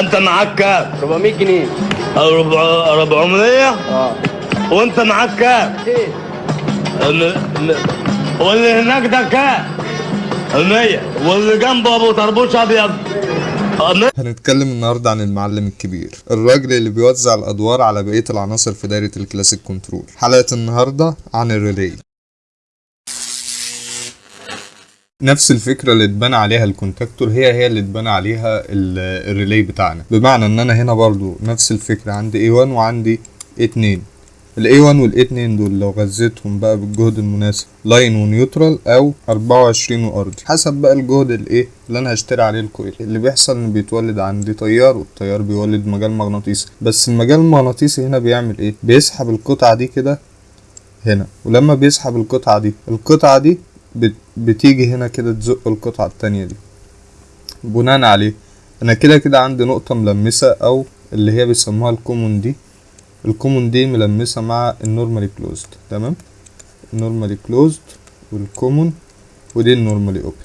أنت معاك كام 400 جنيه. أربع- 400 آه. وأنت معاك كام ال- واللي هناك ده كام 100 واللي جنبه أبو طربوش أبيض. 100 هنتكلم النهاردة عن المعلم الكبير الراجل اللي بيوزع الأدوار على بقية العناصر في دايرة الكلاسيك كنترول. حلقة النهاردة عن الريلي. نفس الفكرة اللي اتبنى عليها ال contactor هي هي اللي اتبنى عليها ال- ال relay بتاعنا. بمعنى إن أنا هنا برضو نفس الفكرة عندي A1 وعندي A2 ال A1 وال A2 دول لو غذيتهم بقى بالجهد المناسب line و neutral أو 24 وأرضي. حسب بقى الجهد الايه اللي أنا هشتري عليه ال coil. اللي بيحصل إن بيتولد عندي تيار والتيار بيولد مجال مغناطيسي. بس المجال المغناطيسي هنا بيعمل إيه؟ بيسحب القطعة دي كده هنا. ولما بيسحب القطعة دي القطعة دي بت- بتيجي هنا كده تزق القطعة التانية دي. بناء عليه أنا كده كده عندي نقطة ملمسة أو اللي هي بيسموها ال common دي. ال common دي ملمسة مع النورمالي كلوزد تمام؟ النورمالي كلوزد والكومون ودي النورمالي أوبن.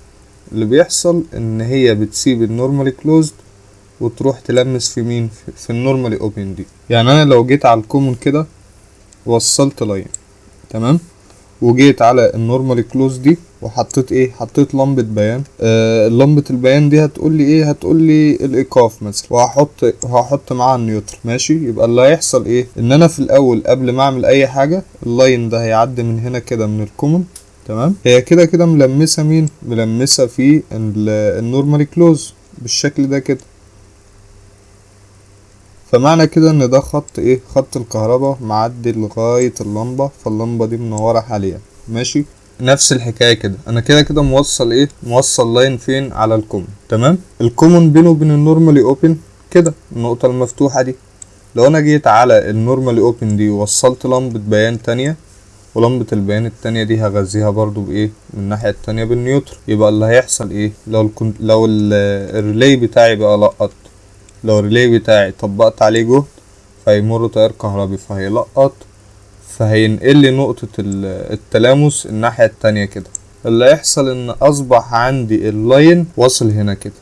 اللي بيحصل إن هي بتسيب ال normally closed وتروح تلمس في مين؟ في- في ال normally open دي. يعني أنا لو جيت على ال common كده وصلت line تمام؟ وجيت على ال normally close دي وحطيت إيه حطيت لمبة بيان. آه لمبة البيان دي هتقول لي إيه هتقول لي الايقاف مثلا وهحط وهحط معاها ال neutral. ماشي؟ يبقى اللي هيحصل إيه؟ ان أنا في الأول قبل ما اعمل أي حاجة ال line ده هيعدي من هنا كده من ال common. تمام؟ هي كده كده ملمسة مين؟ ملمسة في ال- ال normally close. بالشكل ده كده. فمعنى كده إن ده خط إيه؟ خط الكهرباء معدي لغاية اللمبة فاللمبة دي منورة حاليا. ماشي؟ نفس الحكاية كده. أنا كده كده موصل إيه؟ موصل line فين؟ على ال common. تمام؟ ال common بينه وبين ال normally open كده النقطة المفتوحة دي. لو أنا جيت على ال normally open دي ووصلت لمبة بيان تانية ولمبة البيان التانية دي هغذيها برضو بإيه؟ من الناحية التانية بال neutral يبقى اللي هيحصل إيه؟ لو. لو ال- ال relay بتاعي بقى لقط. لو ال relay بتاعي طبقت عليه جهد فهيمر تيار كهربي فهيلقط فهينقل لي نقطة ال- التلامس الناحية التانية كده. اللي هيحصل إن أصبح عندي ال line واصل هنا كده.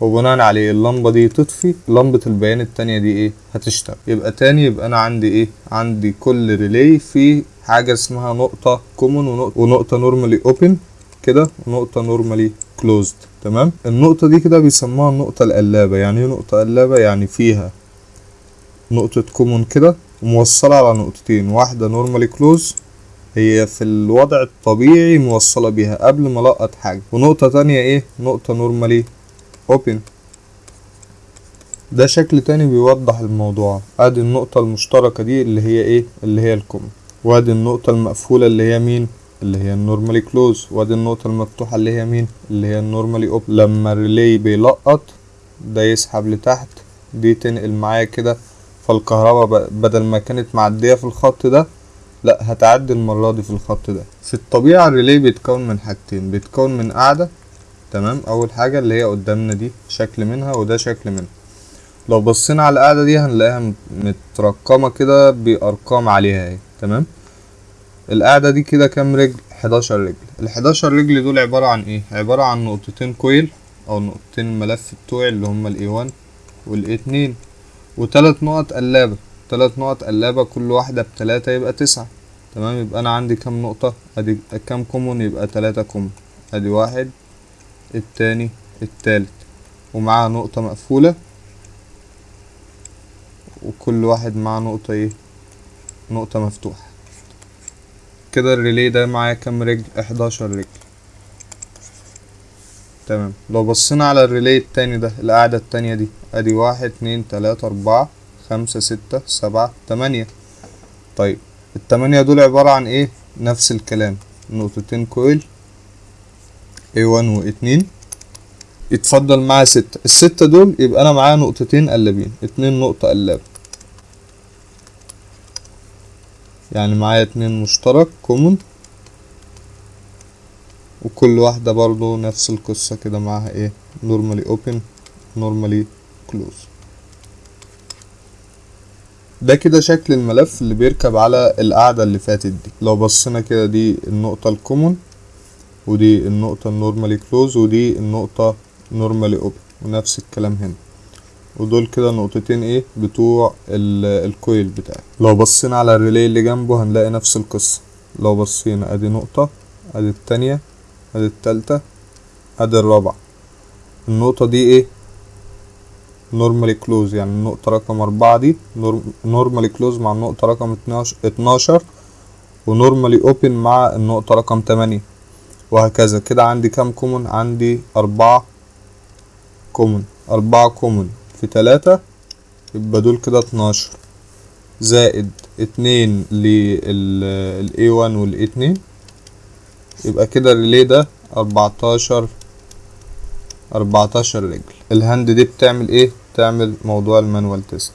وبناء عليه اللمبة دي تطفي لمبة البيان التانية دي إيه؟ هتشتغل. يبقى تاني يبقى أنا عندي إيه؟ عندي كل relay في حاجة اسمها نقطة common ونقطة normally open كده ونقطة normally closed تمام؟ النقطة دي كده بيسموها النقطة القلابة. يعني إيه نقطة قلابة؟ يعني فيها نقطة common كده وموصلة على نقطتين. واحدة normally close هي في الوضع الطبيعي موصلة بيها قبل ما لقط حاجة. ونقطة تانية إيه؟ نقطة normally open ده شكل تاني بيوضح الموضوع. أدي النقطة المشتركة دي اللي هي إيه؟ اللي هي ال common وأدي النقطة المقفولة اللي هي مين؟ اللي هي ال normally close وادي النقطة المفتوحة اللي هي مين؟ اللي هي ال normally open لما ال relay بيلقط ده يسحب لتحت دي تنقل معايا كده فالكهرباء بدل ما كانت معدية في الخط ده لأ هتعدي المرة دي في الخط ده. في الطبيعة ال relay بيتكون من حاجتين بيتكون من قاعدة تمام؟ أول حاجة اللي هي قدامنا دي شكل منها وده شكل منها. لو بصينا على القاعدة دي هنلاقيها مت- مترقمة كده بأرقام عليها أهي تمام؟ القاعدة دي كده كام رجل؟ 11 رجل. ال 11 رجل دول عبارة عن إيه؟ عبارة عن نقطتين coil أو نقطتين الملف بتوعي اللي هما ال A1 وال A2 وتلات نقط قلابة. تلات نقط قلابة كل واحدة بتلاتة يبقى تسعة. تمام؟ يبقى أنا عندي كام نقطة؟ أدي كام common؟ يبقى تلاتة common. أدي واحد التاني التالت. ومعاه نقطة مقفولة. وكل واحد معاه نقطة إيه؟ نقطة مفتوحة. كده الريلي ده معايا كام رجل؟ 11 رجل. تمام. لو بصينا على الريلي التاني ده القاعدة التانية دي أدي واحد اتنين تلاتة أربعة خمسة ستة سبعة تمانية. طيب التمانية دول عبارة عن إيه؟ نفس الكلام. نقطتين كويل A1 و A2 يتفضل معايا ستة. الستة دول يبقى أنا معايا نقطتين قلابين اتنين نقطة قلاب. يعني معايا اتنين مشترك common وكل واحدة برضو نفس القصة كده معاها إيه normally open normally close. ده كده شكل الملف اللي بيركب على القاعدة اللي فاتت دي. لو بصينا كده دي النقطة ال common ودي النقطة ال normally close ودي النقطة normally open ونفس الكلام هنا. ودول كده نقطتين إيه بتوع ال- ال coil بتاعي. لو بصينا على ال relay اللي جنبه هنلاقي نفس القصة. لو بصينا ادي نقطة ادي التانية ادي التالتة ادي الرابعة. النقطة دي إيه؟ normally close يعني النقطة رقم أربعة دي normally close مع النقطة رقم اتناش- اتناشر و normally open مع النقطة رقم تمانية. وهكذا. كده عندي كام common عندي أربعة common أربعة common في تلاتة يبقى دول كده اتناشر. زائد اتنين لل A1 وال A2 يبقى كده ال relay ده أربعتاشر أربعتاشر رجل. ال hand دي بتعمل إيه؟ بتعمل موضوع ال manual test.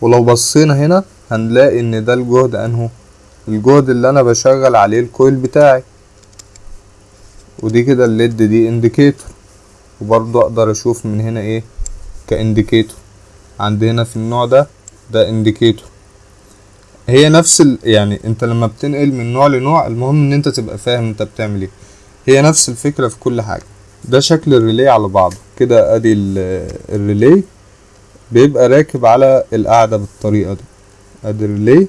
ولو بصينا هنا هنلاقي إن ده الجهد أنهو؟ الجهد اللي أنا بشغل عليه ال coil بتاعي. ودي كده ال LED دي indicator وبرضو أقدر أشوف من هنا إيه؟ ك indicator. عندي هنا في النوع ده ده indicator. هي نفس ال... يعني انت لما بتنقل من نوع لنوع المهم ان انت تبقى فاهم انت بتعمل إيه. هي نفس الفكرة في كل حاجة. ده شكل ال relay على بعضه كده ادي ال- ال relay بيبقى راكب على القاعدة بالطريقة دي. ادي الريلي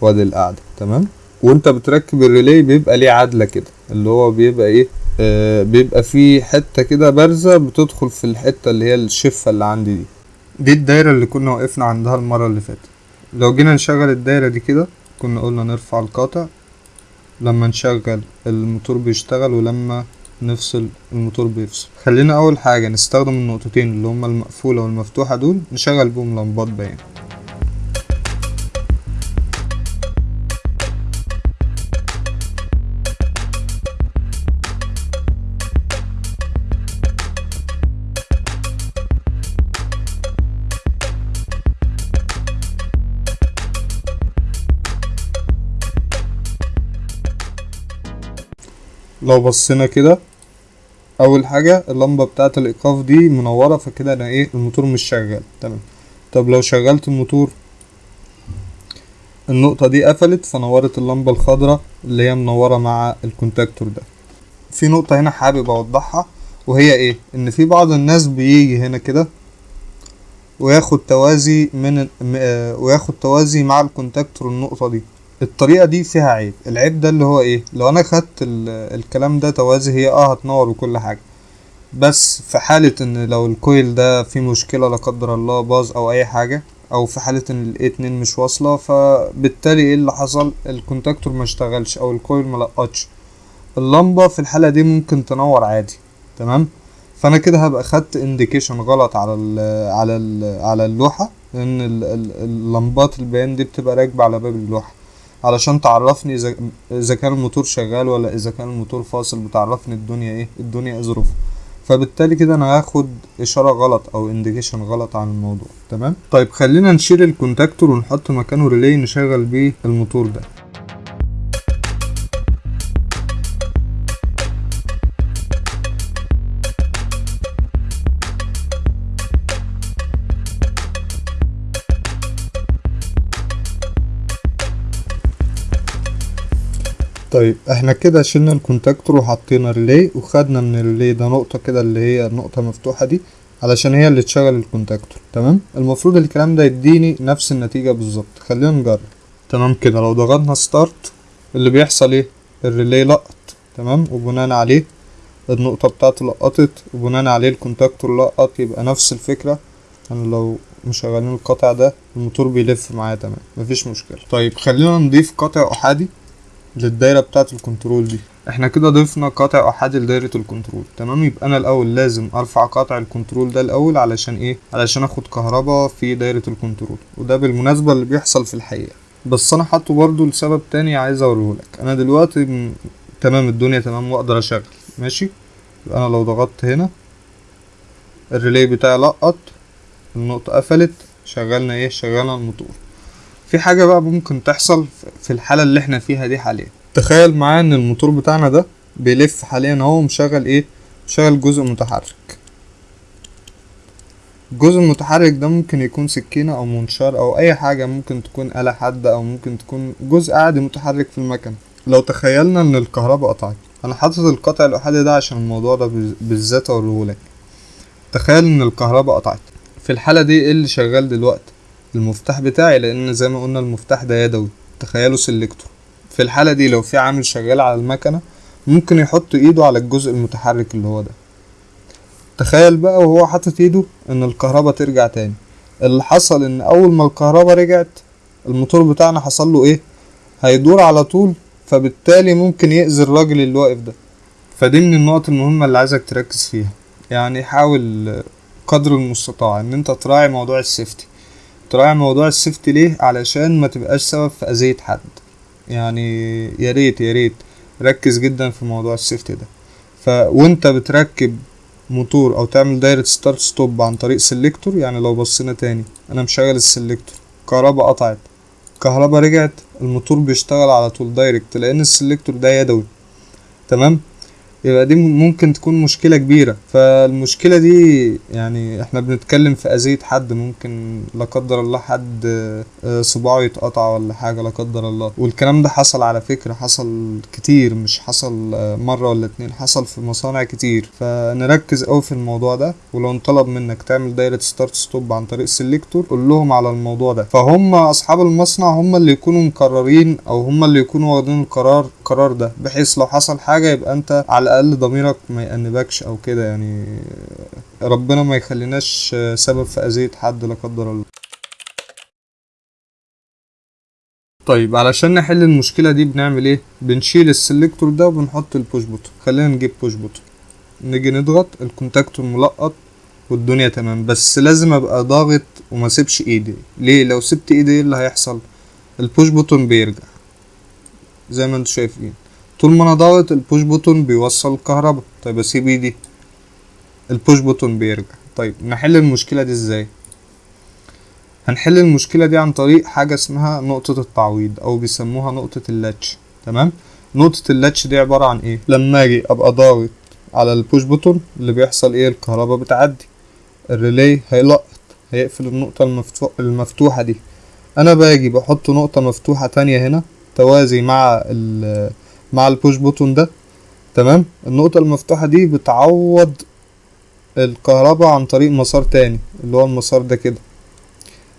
وادي القاعدة. تمام؟ وانت بتركب الريلي بيبقى ليه عدلة كده. اللي هو بيبقى إيه؟ آه بيبقى فيه حتة كده بارزة بتدخل في الحتة اللي هي الشفة اللي عندي دي. دي الدايرة اللي كنا وقفنا عندها المرة اللي فاتت. لو جينا نشغل الدايرة دي كده كنا قلنا نرفع القاطع لما نشغل الموتور بيشتغل ولما نفصل الموتور بيفصل. خلينا أول حاجة نستخدم النقطتين اللي هما المقفولة والمفتوحة دول نشغل بهم لمبات باين. لو بصينا كده أول حاجة اللمبة بتاعة الإيقاف دي منورة فكده أنا إيه الموتور مش شغال. تمام. طب لو شغلت الموتور النقطة دي قفلت فنورت اللمبة الخضراء اللي هي منورة مع ال contactor ده. في نقطة هنا حابب أوضحها وهي إيه؟ إن في بعض الناس بيجي هنا كده وياخد توازي من آه، وياخد توازي مع ال contactor النقطة دي. الطريقة دي فيها عيب. العيب ده اللي هو إيه؟ لو أنا خدت ال- الكلام ده توازي هي آه هتنور وكل حاجة. بس في حالة إن لو ال coil ده فيه مشكلة لا قدر الله باظ أو أي حاجة أو في حالة إن ال A اتنين مش واصلة فبالتالي إيه اللي حصل؟ ال contactor ما اشتغلش أو ال coil ما لقطش. اللمبة في الحالة دي ممكن تنور عادي. تمام؟ فأنا كده هبقى خدت indication غلط على ال على ال على اللوحة لأن ال- ال- اللمبات البيان دي بتبقى راكبة على باب اللوحة. علشان تعرفني اذا إذا كان الموتور شغال ولا إذا كان الموتور فاصل بتعرفني الدنيا إيه؟ الدنيا ظروفها فبالتالي كده أنا هاخد إشارة غلط أو indication غلط عن الموضوع. تمام؟ طيب خلينا نشيل ال contactor ونحط مكانه relay نشغل بيه الموتور ده. طيب إحنا كده شلنا ال contactor وحطينا relay وخدنا من ال relay ده نقطة كده اللي هي النقطة مفتوحة دي علشان هي اللي تشغل ال contactor تمام؟ المفروض الكلام ده يديني نفس النتيجة بالظبط. خلينا نجرب. تمام كده لو ضغطنا start اللي بيحصل إيه؟ ال relay لقط. تمام؟ وبناء عليه النقطة بتاعته لقطت وبناء عليه ال contactor لقط يبقى نفس الفكرة. أنا لو مشغلين القطع ده الموتور بيلف معايا تمام. مفيش مشكلة. طيب خلينا نضيف قطع أحادي. للدايرة بتاعة ال control دي. إحنا كده ضفنا قاطع احادي لدايرة ال control. تمام؟ يبقى أنا الأول لازم أرفع قاطع ال control ده الأول علشان إيه؟ علشان أخد كهرباء في دايرة ال control. وده بالمناسبة اللي بيحصل في الحقيقة. بس أنا حاطه برضو لسبب تاني عايز اوريهولك أنا دلوقتي م... تمام الدنيا تمام وأقدر أشغل. ماشي؟ يبقى أنا لو ضغطت هنا ال relay بتاعي لقط النقطة قفلت شغلنا إيه؟ شغلنا الموتور. في حاجة بقى ممكن تحصل في الحالة اللي إحنا فيها دي حاليا. تخيل معايا إن الموتور بتاعنا ده بيلف حاليا أهو مشغل إيه؟ مشغل جزء متحرك. الجزء المتحرك ده ممكن يكون سكينة أو منشار أو أي حاجة ممكن تكون آلة حادة أو ممكن تكون جزء عادي متحرك في المكن. لو تخيلنا إن الكهرباء قطعت أنا حاطط القطع الأحادي ده عشان الموضوع ده بالذات اوريهولك تخيل إن الكهرباء قطعت. في الحالة دي إيه اللي شغال دلوقتي؟ المفتاح بتاعي لأن زي ما قلنا المفتاح ده يدوي. تخيلوا سيلكتور. في الحالة دي لو في عامل شغال على المكنة ممكن يحط إيده على الجزء المتحرك اللي هو ده. تخيل بقى وهو حاطط إيده إن الكهرباء ترجع تاني. اللي حصل إن أول ما الكهرباء رجعت الموتور بتاعنا حصل له إيه؟ هيدور على طول فبالتالي ممكن يأذي الراجل اللي واقف ده. فدي من النقط المهمة اللي عايزك تركز فيها. يعني حاول قدر المستطاع إن أنت تراعي موضوع ال safety تراعي موضوع ال safety ليه؟ علشان ما تبقاش سبب في أذية حد. يعني يا ريت يا ريت. ركز جدا في موضوع ال safety ده. ف وأنت بتركب موتور أو تعمل دايرة start stop عن طريق selector يعني لو بصينا تاني. أنا مشغل ال selector. كهرباء قطعت. كهرباء رجعت. الموتور بيشتغل على طول direct لأن ال selector ده يدوي. تمام؟ يبقى دي ممكن تكون مشكلة كبيرة. فالمشكلة دي يعني إحنا بنتكلم في أذية حد ممكن لا قدر الله حد آه، صباعه يتقطع ولا حاجة لا قدر الله. والكلام ده حصل على فكرة حصل كتير مش حصل آه، مرة ولا اتنين حصل في مصانع كتير. فنركز أوي في الموضوع ده ولو انطلب منك تعمل دايرة start stop عن طريق selector قول لهم على الموضوع ده. فهم أصحاب المصنع هم اللي يكونوا مقررين أو هم اللي يكونوا واخدين القرار القرار ده بحيث لو حصل حاجة يبقى أنت على الأقل ضميرك ما يأنبكش أو كده يعني. ربنا ما يخليناش سبب في أذية حد لا قدر الله. طيب علشان نحل المشكلة دي بنعمل إيه؟ بنشيل ال selector ده وبنحط ال push button خلينا نجيب push button نيجي نضغط ال contactor ملقط والدنيا تمام. بس لازم أبقى ضاغط وما سيبش إيدي. ليه؟ لو سبت إيدي إيه اللي هيحصل؟ ال push button بيرجع. زي ما أنتوا شايفين. طول ما أنا ضاغط ال push button بيوصل الكهرباء. طيب اسيب ايدي ال push button بيرجع. طيب نحل المشكلة دي إزاي؟ هنحل المشكلة دي عن طريق حاجة اسمها نقطة التعويض أو بيسموها نقطة ال latch. تمام؟ نقطة ال latch دي عبارة عن إيه؟ لما أجي أبقى ضاغط على ال push button اللي بيحصل إيه؟ الكهرباء بتعدي. ال relay هيلقط هيقفل النقطة المفتوح المفتوحة دي. أنا باجي بحط نقطة مفتوحة تانية هنا توازي مع ال مع ال push button ده. تمام؟ النقطة المفتوحة دي بتعوض الكهرباء عن طريق مسار تاني اللي هو المسار ده كده.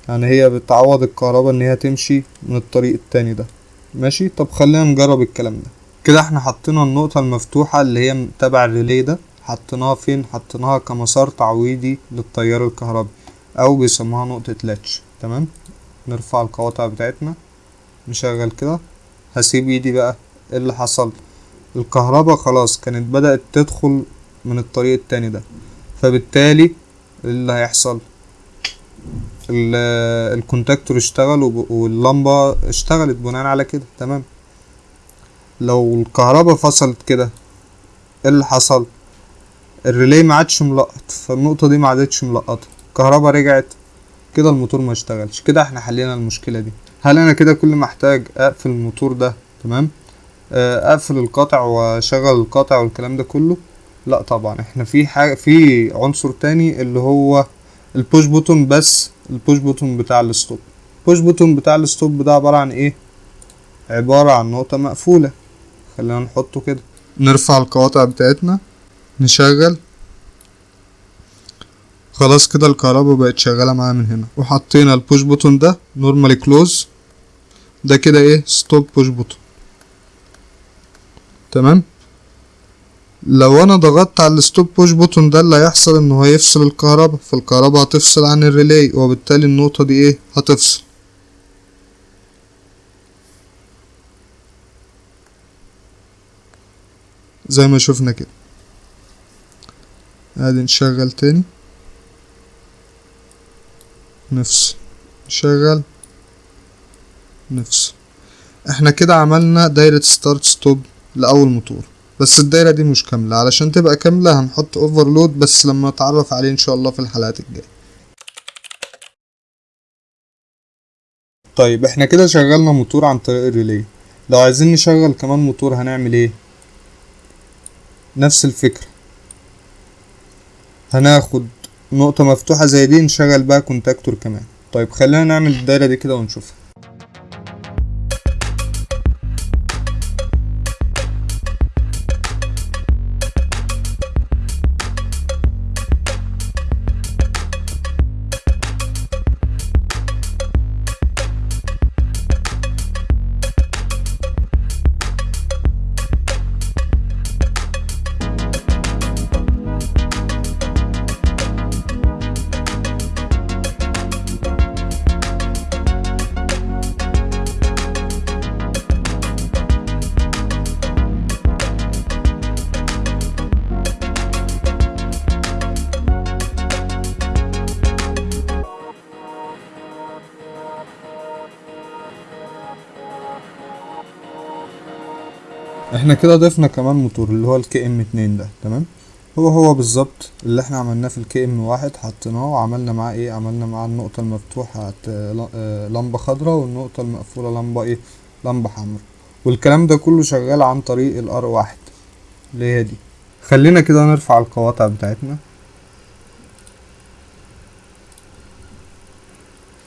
يعني هي بتعوض الكهرباء إن هي تمشي من الطريق التاني ده. ماشي؟ طب خلينا نجرب الكلام ده. كده إحنا حطينا النقطة المفتوحة اللي هي تبع ال relay ده. حطيناها فين؟ حطيناها كمسار تعويضي للتيار الكهربي أو بيسموها نقطة latch تمام؟ نرفع القواطع بتاعتنا. نشغل كده. هسيب إيدي بقى. إيه اللي حصل؟ الكهرباء خلاص كانت بدأت تدخل من الطريق التاني ده. فبالتالي إيه اللي هيحصل؟ ال- الكونتاكتور اشتغل واللمبة اشتغلت بناء على كده. تمام. لو الكهرباء فصلت كده إيه اللي حصل؟ الريلي ما عادش ملقط. فالنقطة دي ما عادتش ملقطة. الكهرباء رجعت. كده الموتور ما اشتغلش. كده إحنا حلينا المشكلة دي. هل أنا كده كل ما احتاج أقفل الموتور ده؟ تمام. اقفل القاطع واشغل القاطع والكلام ده كله. لا طبعا إحنا في حاجة في عنصر تاني اللي هو ال push button بس البوش بوتون بتاع الستوب البوش بوتون بتاع الستوب ده عبارة عن إيه؟ عبارة عن نقطة مقفولة. خلينا نحطه كده. نرفع القواطع بتاعتنا. نشغل. خلاص كده الكهرباء بقت شغالة معايا من هنا. وحطينا ال push button ده normally close ده كده إيه؟ stop push button تمام؟ لو أنا ضغطت على ال stop push button ده اللي هيحصل انه هيفصل الكهرباء فالكهرباء هتفصل عن ال relay وبالتالي النقطة دي إيه؟ هتفصل. زي ما شفنا كده. أدي نشغل تاني. نفصل. نشغل. نفصل. إحنا كده عملنا دايرة start stop لأول موتور. بس الدايرة دي مش كاملة. علشان تبقى كاملة هنحط overload بس لما نتعرف عليه إن شاء الله في الحلقات الجاية. طيب إحنا كده شغلنا موتور عن طريق ال relay لو عايزين نشغل كمان موتور هنعمل إيه؟ نفس الفكرة. هناخد نقطة مفتوحة زي دي نشغل بقى كونتاكتور كمان. طيب خلينا نعمل الدايرة دي كده ونشوفها. إحنا كده ضفنا كمان موتور اللي هو ال KM اتنين ده تمام؟ هو هو بالظبط اللي إحنا عملناه في ال KM واحد حطيناه وعملنا معاه إيه؟ عملنا معاه النقطة المفتوحة آه، لمبة خضراء والنقطة المقفولة لمبة إيه؟ لمبة حمراء. والكلام ده كله شغال عن طريق ال R واحد اللي هي دي. خلينا كده نرفع القواطع بتاعتنا.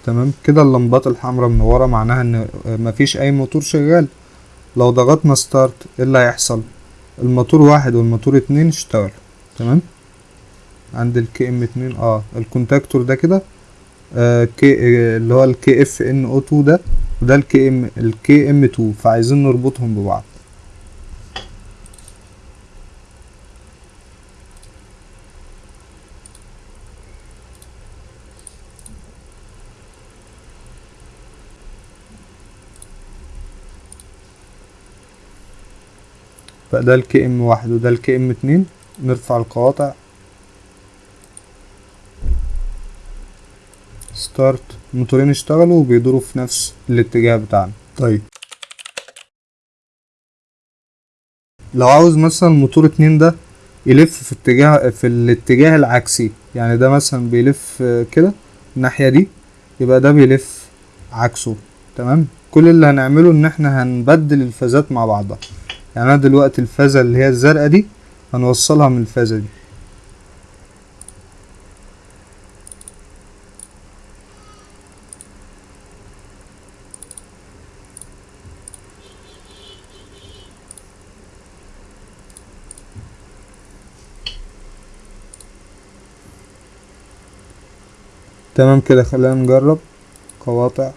تمام؟ كده اللمبات الحمراء منورة معناها ان مفيش أي موتور شغال. لو ضغطنا start إيه اللي هيحصل؟ الموتور واحد والموتور اتنين اشتغلوا تمام؟ عند ال KM اتنين آه ال contactor ده كده آه K اللي هو ال KFN أو 2 ده وده ال KM ال KM 2 فعايزين نربطهم ببعض. بقى ده ال KM واحد وده ال KM اتنين. نرفع القواطع. start الموتورين اشتغلوا وبيدوروا في نفس الاتجاه بتاعنا. طيب. لو عاوز مثلا موتور اتنين ده يلف في اتجاه في الاتجاه العكسي يعني ده مثلا بيلف كده الناحية دي يبقى ده بيلف عكسه. تمام؟ كل اللي هنعمله إن إحنا هنبدل الفازات مع بعضها. يعني أنا دلوقتي الفازة اللي هي الزرقاء دي هنوصلها من الفازة دي. تمام كده خلينا نجرب. قواطع.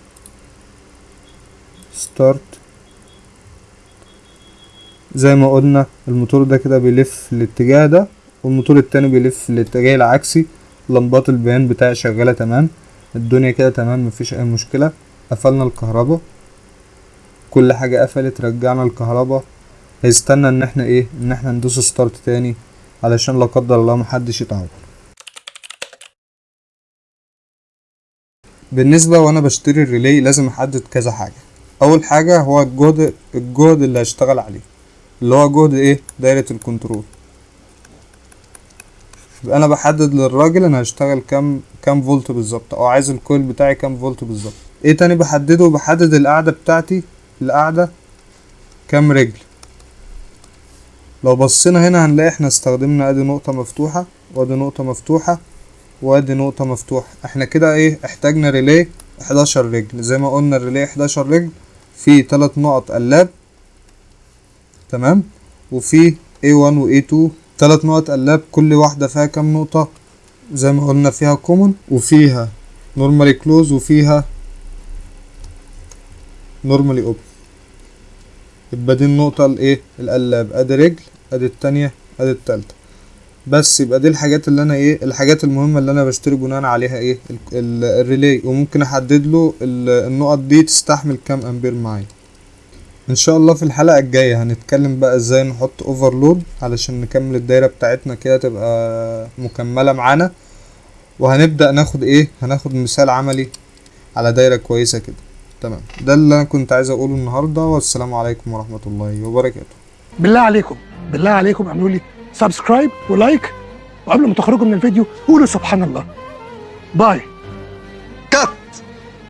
start زي ما قلنا الموتور ده كده بيلف الاتجاه ده والموتور التاني بيلف الاتجاه العكسي. لمبات البيان بتاعي شغالة تمام الدنيا كده تمام مفيش أي مشكلة. قفلنا الكهرباء. كل حاجة قفلت رجعنا الكهرباء. هيستنى إن إحنا إيه إن إحنا ندوس start تاني علشان لا قدر الله محدش يتعور بالنسبة وأنا بشتري ال relay لازم أحدد كذا حاجة. أول حاجة هو الجهد الجهد اللي هشتغل عليه. اللي هو جهد إيه؟ دايرة ال control. يبقى أنا بحدد للراجل أنا هشتغل كام كام فولت بالظبط. أو عايز ال coil بتاعي كام فولت بالظبط. إيه تاني بحدده؟ بحدد القاعدة بتاعتي القاعدة كام رجل. لو بصينا هنا هنلاقي إحنا استخدمنا أدي نقطة مفتوحة وأدي نقطة مفتوحة وأدي نقطة مفتوحة. إحنا كده إيه؟ احتاجنا relay 11 رجل. زي ما قلنا ال relay 11 رجل فيه تلات نقط. قلاب تمام؟ وفي A1 و A2 تلات نقط قلاب كل واحدة فيها كام نقطة؟ زي ما قلنا فيها common وفيها normally close وفيها normally open يبقى دي النقطة الايه القلاب. أدي رجل أدي التانية أدي التالتة. بس يبقى دي الحاجات اللي أنا إيه الحاجات المهمة اللي أنا بشتري بناء عليها إيه ال- ال- ال relay وممكن أحدد له ال- النقط دي تستحمل كام أمبير معايا. إن شاء الله في الحلقة الجاية هنتكلم بقى إزاي نحط overload علشان نكمل الدايرة بتاعتنا كده تبقى مكملة معانا. وهنبدأ ناخد إيه؟ هناخد مثال عملي على دايرة كويسة كده. تمام. ده اللي أنا كنت عايز أقوله النهاردة والسلام عليكم ورحمة الله وبركاته. بالله عليكم. بالله عليكم اعملوا لي subscribe و like وقبل ما تخرجوا من الفيديو قولوا سبحان الله. bye